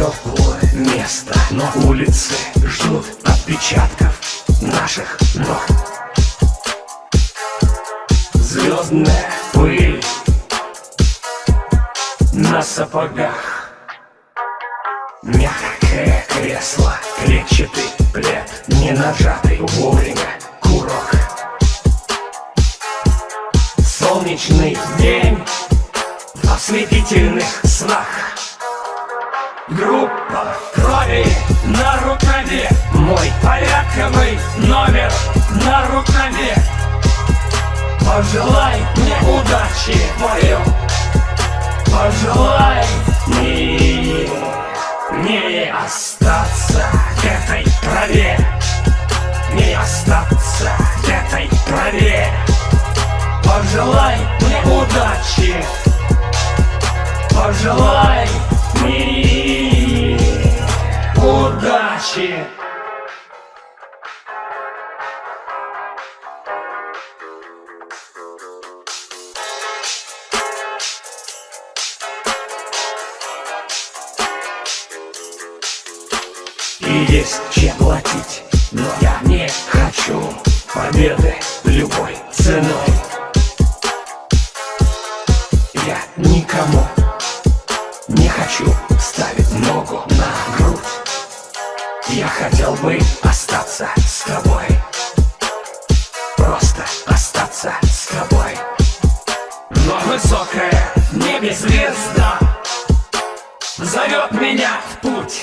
теплое место Но улицы ждут отпечатков наших ног. Звездная пыль на сапогах. Мягкое кресло, клетчатый плед Не нажатый вовремя курок. Солнечный день в ослепительных снах номер на рукаве. Пожелай мне удачи мое Пожелай мне не остаться в этой траве. Не остаться в этой траве. Пожелай мне удачи. Пожелай мне удачи И есть чем платить, но я не хочу победы любой ценой. Я никому не хочу ставить ногу на грудь. Я хотел бы остаться с тобой. Просто остаться с тобой. Но высокая в звезда Зовет меня в путь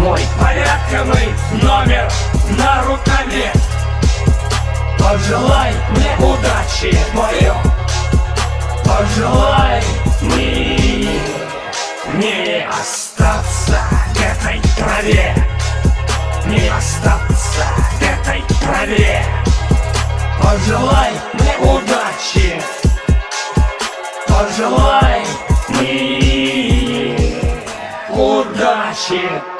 Мой порядковый номер на рукаве. Пожелай мне удачи мое Пожелай мне не остаться в этой траве. Не остаться в этой траве. Пожелай мне удачи. Пожелай мне удачи